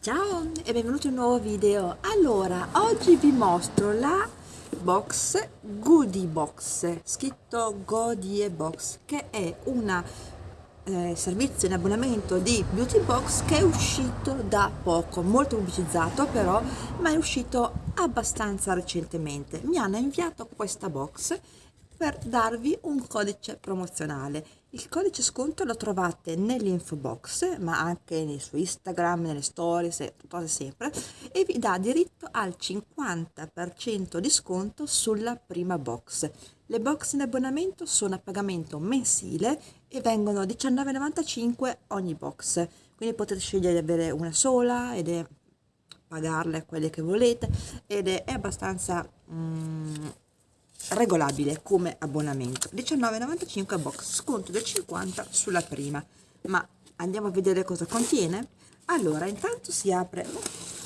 Ciao e benvenuti in un nuovo video. Allora, oggi vi mostro la box Goodie Box, scritto Godie Box, che è un eh, servizio in abbonamento di Beauty Box che è uscito da poco, molto pubblicizzato però, ma è uscito abbastanza recentemente. Mi hanno inviato questa box per darvi un codice promozionale. Il codice sconto lo trovate nell'info box, ma anche nei su Instagram, nelle stories, cose sempre, e vi dà diritto al 50% di sconto sulla prima box. Le box in abbonamento sono a pagamento mensile e vengono 19,95 ogni box, quindi potete scegliere di avere una sola ed è pagarle quelle che volete ed è abbastanza mm, regolabile come abbonamento. 19,95 box sconto del 50 sulla prima. Ma andiamo a vedere cosa contiene? Allora intanto si apre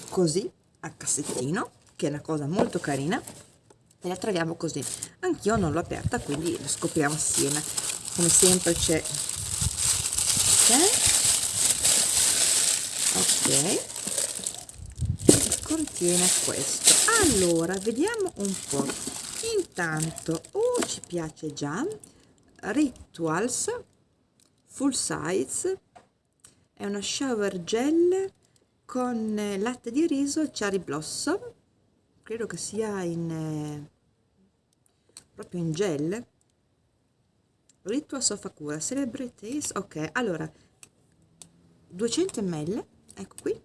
così a cassettino che è una cosa molto carina e la troviamo così. Anch'io non l'ho aperta quindi lo scopriamo assieme. Come sempre c'è ok. Contiene questo. Allora vediamo un po' intanto oh ci piace già rituals full size è una shower gel con latte di riso cherry blossom. Credo che sia in eh, proprio in gel. Ritual cura celebrities ok allora 200 ml ecco qui.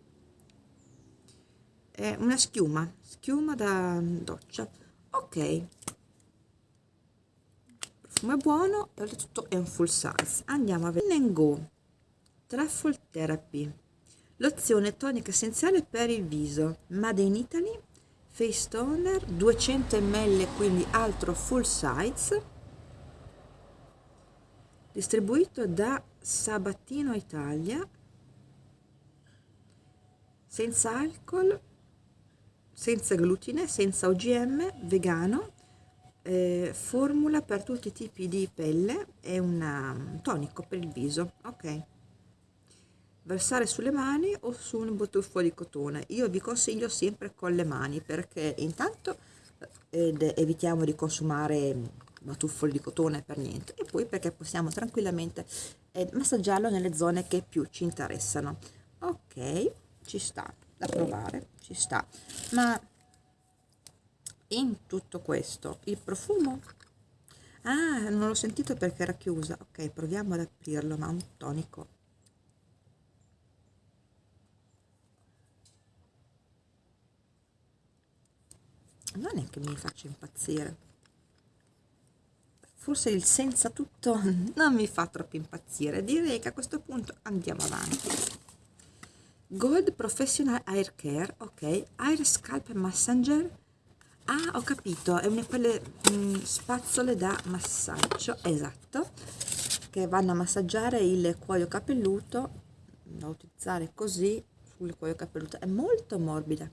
È una schiuma schiuma da doccia ok. Profumo è buono e oltretutto è un full size. Andiamo a vedere. Go. Truffle Therapy. Lozione tonica essenziale per il viso. Made in Italy. Face Toner 200 ml quindi altro full size. Distribuito da Sabatino Italia. Senza alcol senza glutine, senza OGM, vegano, eh, formula per tutti i tipi di pelle, è un tonico per il viso, ok. Versare sulle mani o su un batuffo di cotone. Io vi consiglio sempre con le mani perché intanto ed evitiamo di consumare batuffoli di cotone per niente e poi perché possiamo tranquillamente eh, massaggiarlo nelle zone che più ci interessano. Ok, ci sta da provare ci sta. Ma in tutto questo il profumo? Ah non l'ho sentito perché era chiusa. Ok proviamo ad aprirlo ma un tonico. Non è che mi faccia impazzire. Forse il senza tutto non mi fa troppo impazzire. Direi che a questo punto andiamo avanti Gold Professional Hair Care, ok, Hair Scalp Massager, ah ho capito, è una di quelle mh, mm, spazzole da massaggio, esatto, che vanno a massaggiare il cuoio capelluto, da utilizzare così sul cuoio capelluto, è molto morbida.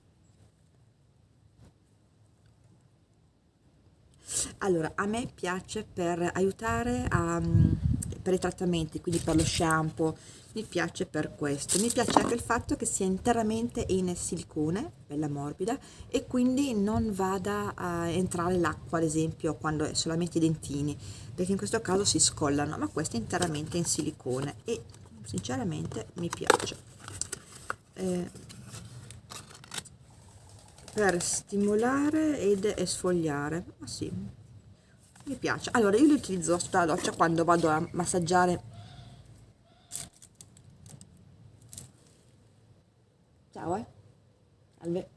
Allora, a me piace per aiutare a, mm, per i trattamenti, quindi per lo shampoo, mi piace per questo. Mi piace anche il fatto che sia interamente in silicone bella morbida e quindi non vada a entrare l'acqua ad esempio quando è solamente i dentini perché in questo caso si scollano ma questo è interamente in silicone e sinceramente mi piace. Eh, per stimolare ed esfogliare ma sì mi piace allora io li utilizzo sotto la doccia quando vado a massaggiare Ciao, eh. Salve.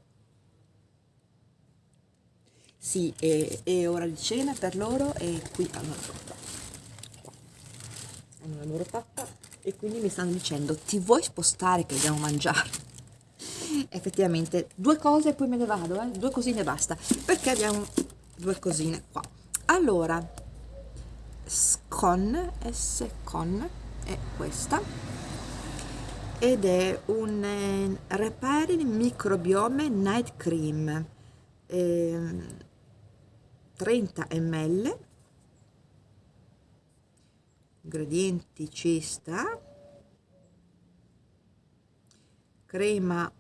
Sì, è, è, ora di cena per loro e qui hanno la pappa. Hanno la loro pappa e quindi mi stanno dicendo ti vuoi spostare che dobbiamo mangiare? Effettivamente due cose e poi me ne vado, eh? due cosine basta, perché abbiamo due cosine qua. Allora, scon, S-con, è questa ed è un eh, Repairing Microbiome Night Cream eh, 30 ml. Ingredienti ci sta. Crema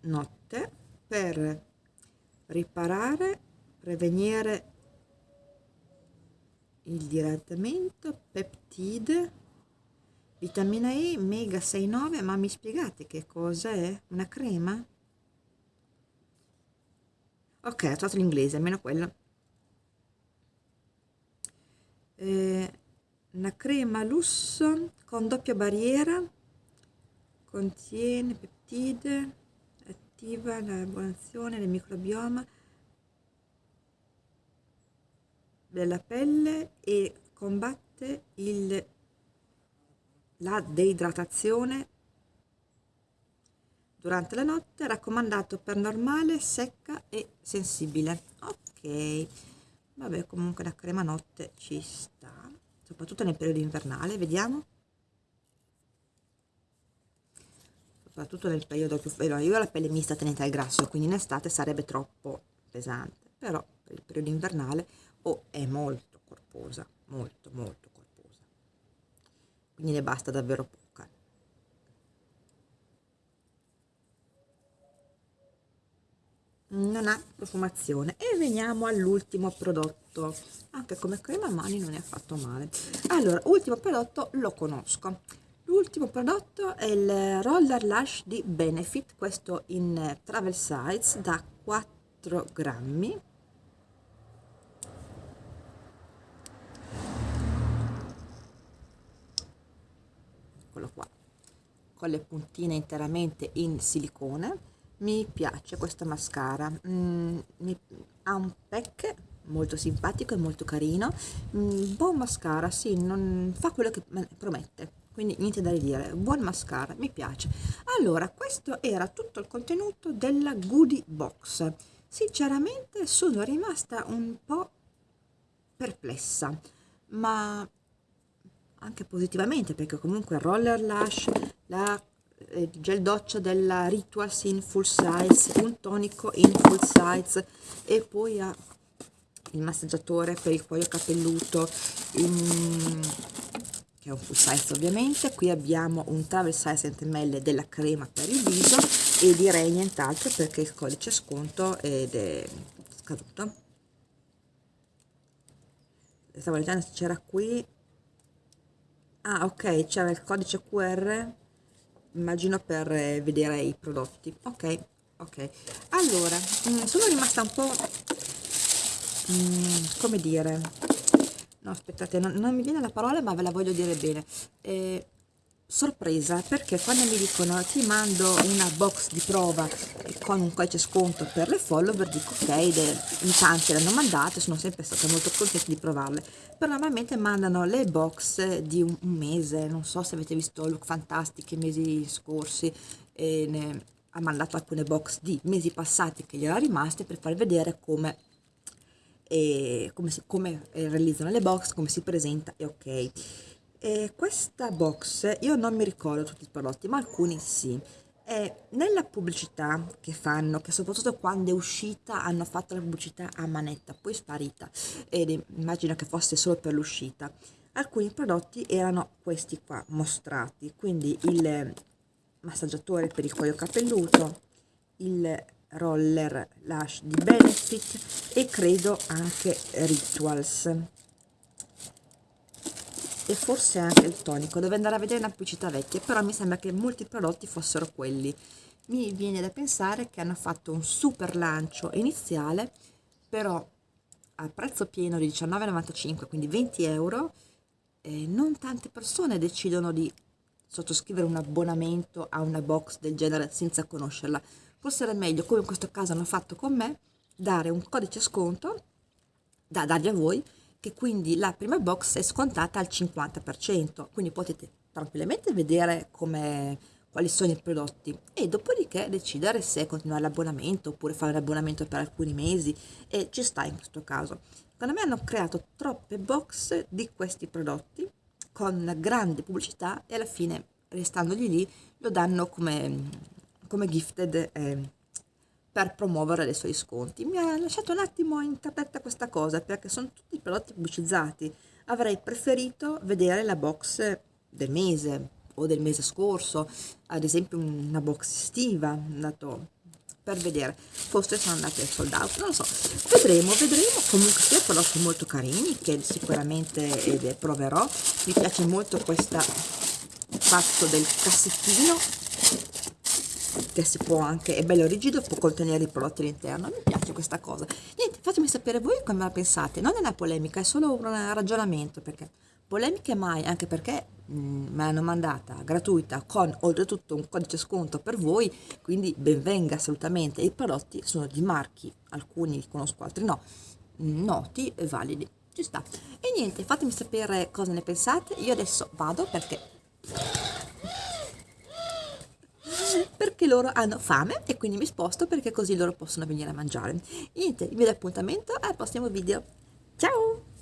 notte per riparare, prevenire il diradamento, peptide, vitamina E, mega 69, ma mi spiegate che cosa è? Una crema? Ok, ho trovato l'inglese, almeno quello. Eh, una crema lusso con doppia barriera, contiene peptide, attiva la buonazione del microbioma della pelle e combatte il, la deidratazione durante la notte, raccomandato per normale, secca e sensibile. Ok, vabbè comunque la crema notte ci sta, soprattutto nel periodo invernale, vediamo. Soprattutto nel periodo più freddo, io ho la pelle mista tenente al grasso, quindi in estate sarebbe troppo pesante, però per il periodo invernale oh, è molto corposa, molto molto corposa. Quindi ne basta davvero poco. non ha profumazione. E veniamo all'ultimo prodotto. Anche come crema mani non è affatto male. Allora ultimo prodotto lo conosco. L'ultimo prodotto è il roller lash di benefit questo in travel size da 4 grammi eccolo qua. Con le puntine interamente in silicone. Mi piace questa mascara. Mm, mi, ha un pack molto simpatico e molto carino. Mm, buon mascara sì fa quello che promette. Quindi niente da ridire. Buon mascara mi piace. Allora questo era tutto il contenuto della goodie box. Sinceramente sono rimasta un po perplessa ma anche positivamente perché comunque roller lash la il gel doccia della Rituals in full size, un tonico in full size e poi ha il massaggiatore per il cuoio capelluto in, che è un full size ovviamente. Qui abbiamo un travel size 100 ml della crema per il viso e direi nient'altro perché il codice sconto ed è scaduto. Stavo leggendo c'era qui ah ok c'era il codice qr immagino per eh, vedere i prodotti. Ok ok. Allora mm, sono rimasta un po' mm, come dire no aspettate non, non, mi viene la parola ma ve la voglio dire bene. Eh, sorpresa perché quando mi dicono ti mando una box di prova con un codice sconto per le follower dico ok in tanti l'hanno mandate sono sempre stata molto contenta di provarle. Però normalmente mandano le box di un, un mese non so se avete visto Look Fantastic i mesi scorsi ne ha mandato alcune box di mesi passati che gli era rimaste per far vedere come e come, si, come realizzano le box come si presenta e ok e questa box, io non mi ricordo tutti i prodotti, ma alcuni sì. E nella pubblicità che fanno, che soprattutto quando è uscita hanno fatto la pubblicità a manetta, poi sparita, ed immagino che fosse solo per l'uscita, alcuni prodotti erano questi qua mostrati, quindi il massaggiatore per il cuoio capelluto, il roller lash di Benefit e credo anche Rituals e forse anche il tonico. Dove andare a vedere una pubblicità vecchia però mi sembra che molti prodotti fossero quelli. Mi viene da pensare che hanno fatto un super lancio iniziale però a prezzo pieno di 19,95 quindi 20 euro eh, non tante persone decidono di sottoscrivere un abbonamento a una box del genere senza conoscerla. Forse era meglio come in questo caso hanno fatto con me dare un codice sconto da dargli a voi che quindi la prima box è scontata al 50%, quindi potete tranquillamente vedere come, quali sono i prodotti e dopodiché decidere se continuare l'abbonamento oppure fare l'abbonamento per alcuni mesi e ci sta in questo caso. Secondo me hanno creato troppe box di questi prodotti con grande pubblicità e alla fine restandogli lì lo danno come, come gifted eh, per promuovere i suoi sconti. Mi ha lasciato un attimo interdetta questa cosa perché sono tutti prodotti pubblicizzati. Avrei preferito vedere la box del mese o del mese scorso, ad esempio una box estiva, dato per vedere. Forse sono andate sold out non lo so. Vedremo vedremo. Comunque sia prodotti molto carini che sicuramente eh, proverò. Mi piace molto questo fatto del cassettino che si può anche, è bello rigido, può contenere i prodotti all'interno, mi piace questa cosa. Niente, fatemi sapere voi come la pensate, non è una polemica, è solo un ragionamento, perché polemiche mai, anche perché mh, mm, me l'hanno mandata gratuita con oltretutto un codice sconto per voi, quindi benvenga assolutamente. I prodotti sono di marchi, alcuni li conosco, altri no, mm, noti e validi, ci sta. E niente, fatemi sapere cosa ne pensate, io adesso vado perché perché loro hanno fame e quindi mi sposto perché così loro possono venire a mangiare. Niente, vi do appuntamento al prossimo video. Ciao!